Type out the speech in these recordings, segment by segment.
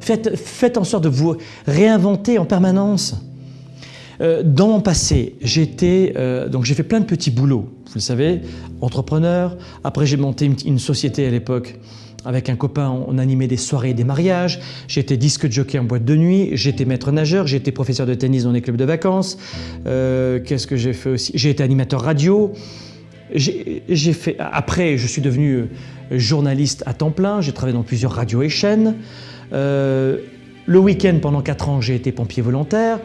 Faites, en sorte de vous réinventer en permanence. Euh, dans mon passé, j'ai euh, j'ai fait plein de petits boulots, vous le savez, entrepreneur. Après, j'ai monté une, société à l'époque avec un copain, on animait des soirées et des mariages. J'étais disque jockey en boîte de nuit. J'étais maître nageur. J'étais professeur de tennis dans les clubs de vacances. Euh, Qu'est-ce que j'ai fait aussi? J'ai été animateur radio. Fait. Après, je suis devenu journaliste à temps plein. J'ai travaillé dans plusieurs radios et chaînes. Euh, le week-end, pendant quatre ans, j'ai été pompier volontaire.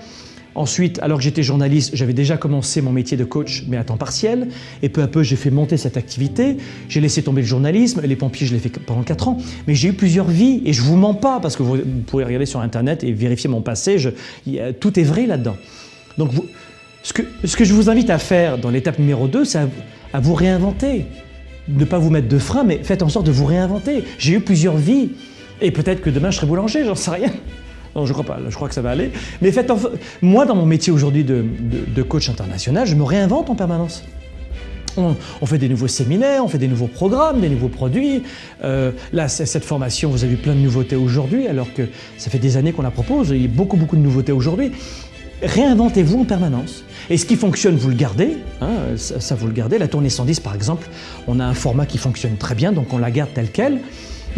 Ensuite, alors que j'étais journaliste, j'avais déjà commencé mon métier de coach, mais à temps partiel. Et peu à peu, j'ai fait monter cette activité. J'ai laissé tomber le journalisme. Les pompiers, je l'ai fait pendant 4 ans. Mais j'ai eu plusieurs vies. Et je ne vous mens pas, parce que vous, pouvez regarder sur Internet et vérifier mon passé. Tout est vrai là-dedans. Donc, vous, ce, que, ce, que, je vous invite à faire dans l'étape numéro 2, c'est à, à, vous réinventer. Ne pas vous mettre de frein, mais faites en sorte de vous réinventer. J'ai eu plusieurs vies. Et peut-être que demain, je serai boulanger, j'en sais rien. Non, je crois pas, je crois que ça va aller. Mais faites en... moi, dans mon métier aujourd'hui de, coach international, je me réinvente en permanence. On, fait des nouveaux séminaires, on fait des nouveaux programmes, des nouveaux produits. Euh, là, cette formation, vous avez vu plein de nouveautés aujourd'hui, alors que ça fait des années qu'on la propose. Il y a beaucoup, beaucoup de nouveautés aujourd'hui. Réinventez-vous en permanence. Et ce qui fonctionne, vous le gardez, hein, ça, ça, vous le gardez. La tournée 110, par exemple, on a un format qui fonctionne très bien, donc on la garde telle qu'elle.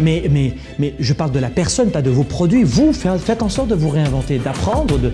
Mais, mais, mais je parle de la personne, pas de vos produits. Vous, faites en sorte de vous réinventer, d'apprendre, de